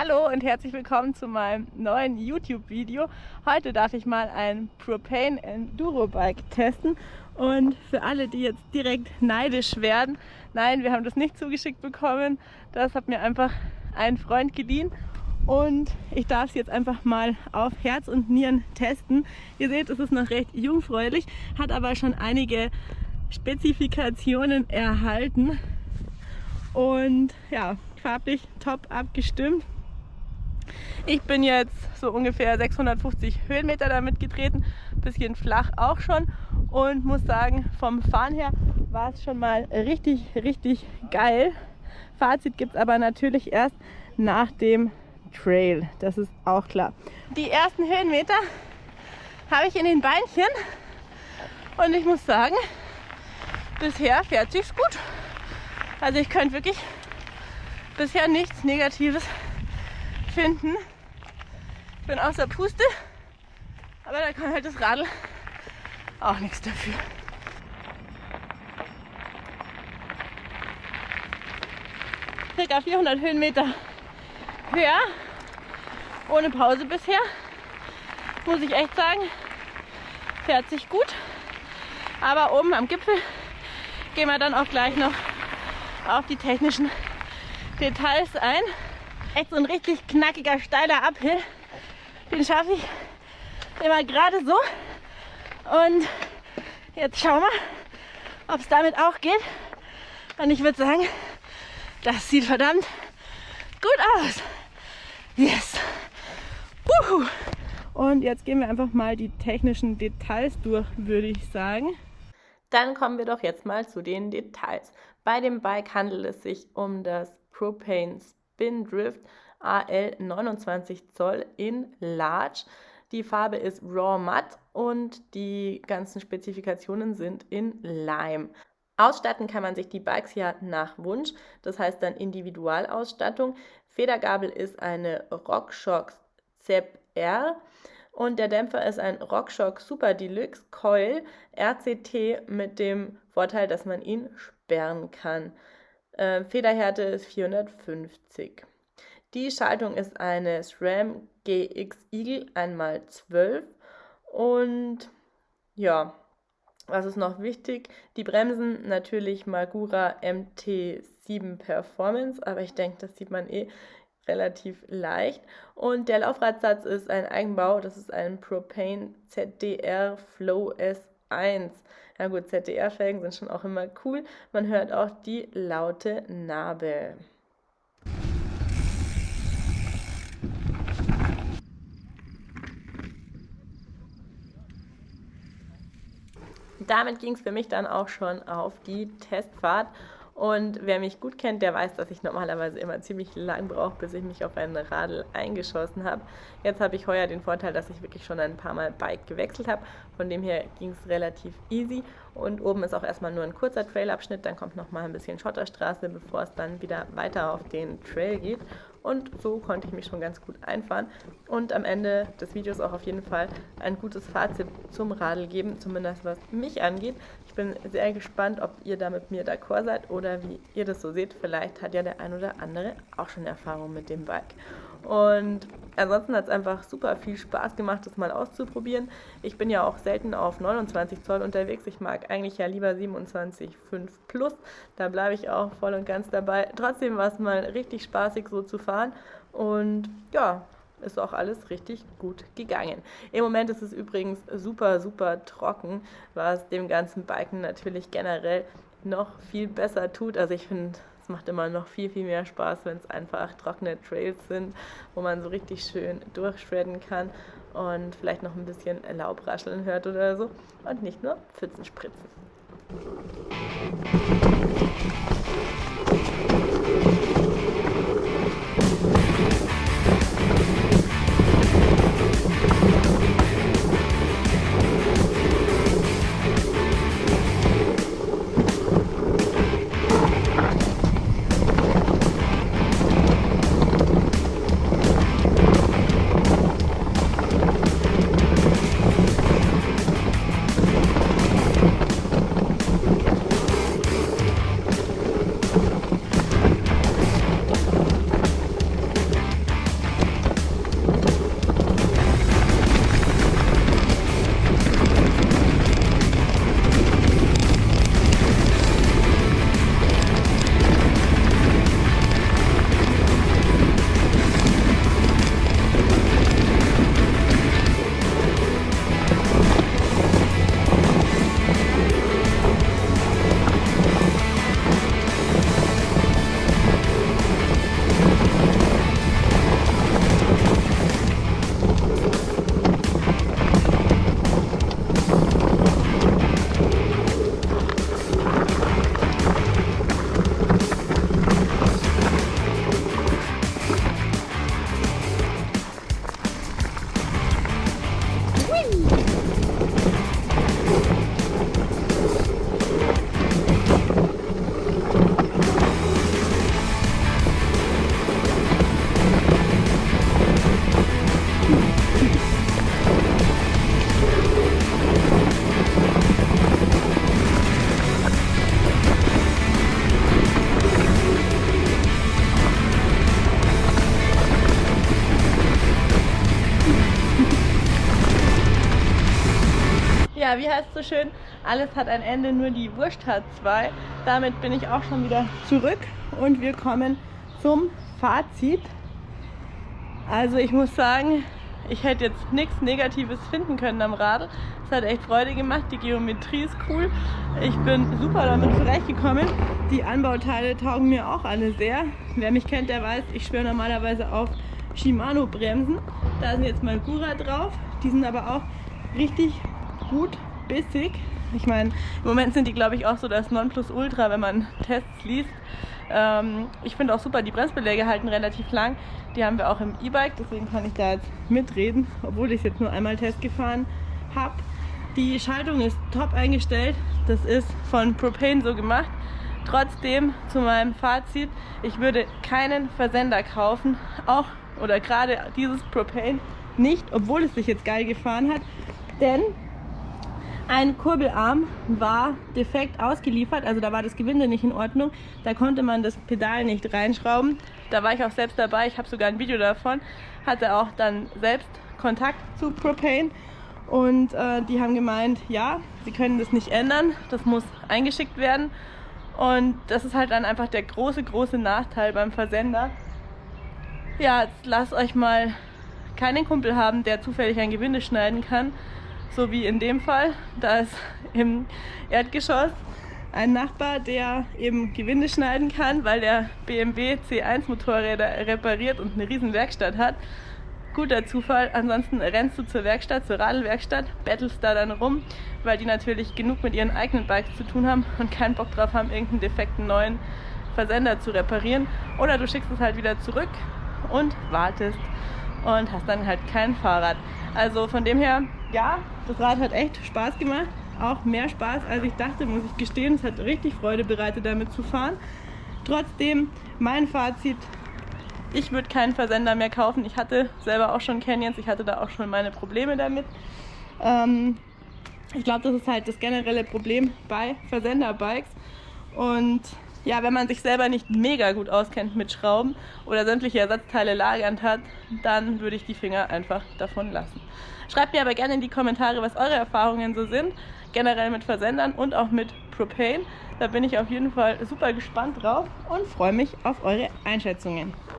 Hallo und herzlich willkommen zu meinem neuen YouTube-Video. Heute darf ich mal ein Propane Enduro Bike testen und für alle, die jetzt direkt neidisch werden, nein, wir haben das nicht zugeschickt bekommen. Das hat mir einfach ein Freund geliehen und ich darf es jetzt einfach mal auf Herz und Nieren testen. Ihr seht, es ist noch recht jungfräulich, hat aber schon einige Spezifikationen erhalten und ja, farblich top abgestimmt. Ich bin jetzt so ungefähr 650 Höhenmeter damit getreten, bisschen flach auch schon und muss sagen, vom Fahren her war es schon mal richtig, richtig geil. Fazit gibt es aber natürlich erst nach dem Trail, das ist auch klar. Die ersten Höhenmeter habe ich in den Beinchen und ich muss sagen, bisher fährt sich's gut. Also ich könnte wirklich bisher nichts Negatives finden bin außer Puste, aber da kann halt das Radl auch nichts dafür. Circa 400 Höhenmeter höher, ohne Pause bisher. Muss ich echt sagen, fährt sich gut. Aber oben am Gipfel gehen wir dann auch gleich noch auf die technischen Details ein. Echt so ein richtig knackiger, steiler Uphill den schaffe ich immer gerade so. Und jetzt schauen wir, ob es damit auch geht. Und ich würde sagen, das sieht verdammt gut aus. Yes. Wuhu. Und jetzt gehen wir einfach mal die technischen Details durch, würde ich sagen. Dann kommen wir doch jetzt mal zu den Details. Bei dem Bike handelt es sich um das Propane Spin Drift AL 29 Zoll in Large. Die Farbe ist Raw Matte und die ganzen Spezifikationen sind in Lime. Ausstatten kann man sich die Bikes ja nach Wunsch, das heißt dann Individualausstattung. Federgabel ist eine RockShox ZEP R und der Dämpfer ist ein RockShox Super Deluxe Coil RCT mit dem Vorteil, dass man ihn sperren kann. Äh, Federhärte ist 450. Die Schaltung ist eine SRAM GX Eagle 1x12 und ja, was ist noch wichtig? Die Bremsen natürlich Magura MT7 Performance, aber ich denke, das sieht man eh relativ leicht. Und der Laufradsatz ist ein Eigenbau, das ist ein Propane ZDR Flow S1. Ja gut, ZDR-Felgen sind schon auch immer cool. Man hört auch die laute Narbe. damit ging es für mich dann auch schon auf die Testfahrt. Und wer mich gut kennt, der weiß, dass ich normalerweise immer ziemlich lang brauche, bis ich mich auf ein Radl eingeschossen habe. Jetzt habe ich heuer den Vorteil, dass ich wirklich schon ein paar Mal Bike gewechselt habe. Von dem her ging es relativ easy. Und oben ist auch erstmal nur ein kurzer Trailabschnitt, dann kommt noch mal ein bisschen Schotterstraße, bevor es dann wieder weiter auf den Trail geht. Und so konnte ich mich schon ganz gut einfahren und am Ende des Videos auch auf jeden Fall ein gutes Fazit zum Radl geben, zumindest was mich angeht. Ich bin sehr gespannt, ob ihr da mit mir d'accord seid oder wie ihr das so seht. Vielleicht hat ja der ein oder andere auch schon Erfahrung mit dem Bike. Und ansonsten hat es einfach super viel Spaß gemacht, das mal auszuprobieren. Ich bin ja auch selten auf 29 Zoll unterwegs. Ich mag eigentlich ja lieber 27,5 Plus. Da bleibe ich auch voll und ganz dabei. Trotzdem war es mal richtig spaßig so zu fahren. Und ja, ist auch alles richtig gut gegangen. Im Moment ist es übrigens super, super trocken, was dem ganzen Biken natürlich generell noch viel besser tut. Also ich finde, es macht immer noch viel, viel mehr Spaß, wenn es einfach trockene Trails sind, wo man so richtig schön durchschredden kann und vielleicht noch ein bisschen Laubrascheln hört oder so und nicht nur Pfützen spritzen. So schön. Alles hat ein Ende, nur die Wurst hat zwei. Damit bin ich auch schon wieder zurück und wir kommen zum Fazit. Also ich muss sagen, ich hätte jetzt nichts Negatives finden können am Radl. Es hat echt Freude gemacht, die Geometrie ist cool. Ich bin super damit zurechtgekommen. Die Anbauteile taugen mir auch alle sehr. Wer mich kennt, der weiß, ich schwöre normalerweise auf Shimano Bremsen. Da sind jetzt mal Gura drauf. Die sind aber auch richtig gut bissig. Ich meine, im Moment sind die, glaube ich, auch so das Nonplusultra, wenn man Tests liest. Ähm, ich finde auch super, die Bremsbeläge halten relativ lang. Die haben wir auch im E-Bike, deswegen kann ich da jetzt mitreden, obwohl ich es jetzt nur einmal Test gefahren habe. Die Schaltung ist top eingestellt. Das ist von Propane so gemacht. Trotzdem zu meinem Fazit, ich würde keinen Versender kaufen, auch oder gerade dieses Propane nicht, obwohl es sich jetzt geil gefahren hat, denn ein Kurbelarm war defekt ausgeliefert, also da war das Gewinde nicht in Ordnung. Da konnte man das Pedal nicht reinschrauben. Da war ich auch selbst dabei, ich habe sogar ein Video davon. Hatte auch dann selbst Kontakt zu Propane und äh, die haben gemeint, ja, sie können das nicht ändern, das muss eingeschickt werden. Und das ist halt dann einfach der große, große Nachteil beim Versender. Ja, jetzt lasst euch mal keinen Kumpel haben, der zufällig ein Gewinde schneiden kann so wie in dem Fall. Da ist im Erdgeschoss ein Nachbar, der eben Gewinde schneiden kann, weil der BMW C1 Motorräder repariert und eine riesen Werkstatt hat. Guter Zufall, ansonsten rennst du zur Werkstatt, zur Radlwerkstatt, bettelst da dann rum, weil die natürlich genug mit ihren eigenen Bikes zu tun haben und keinen Bock drauf haben, irgendeinen defekten neuen Versender zu reparieren. Oder du schickst es halt wieder zurück und wartest und hast dann halt kein Fahrrad. Also von dem her, ja, das Rad hat echt Spaß gemacht. Auch mehr Spaß, als ich dachte, muss ich gestehen. Es hat richtig Freude bereitet, damit zu fahren. Trotzdem, mein Fazit, ich würde keinen Versender mehr kaufen. Ich hatte selber auch schon Canyons, ich hatte da auch schon meine Probleme damit. Ähm, ich glaube, das ist halt das generelle Problem bei Versenderbikes. Und ja, wenn man sich selber nicht mega gut auskennt mit Schrauben oder sämtliche Ersatzteile lagernd hat, dann würde ich die Finger einfach davon lassen. Schreibt mir aber gerne in die Kommentare, was eure Erfahrungen so sind, generell mit Versendern und auch mit Propane. Da bin ich auf jeden Fall super gespannt drauf und freue mich auf eure Einschätzungen.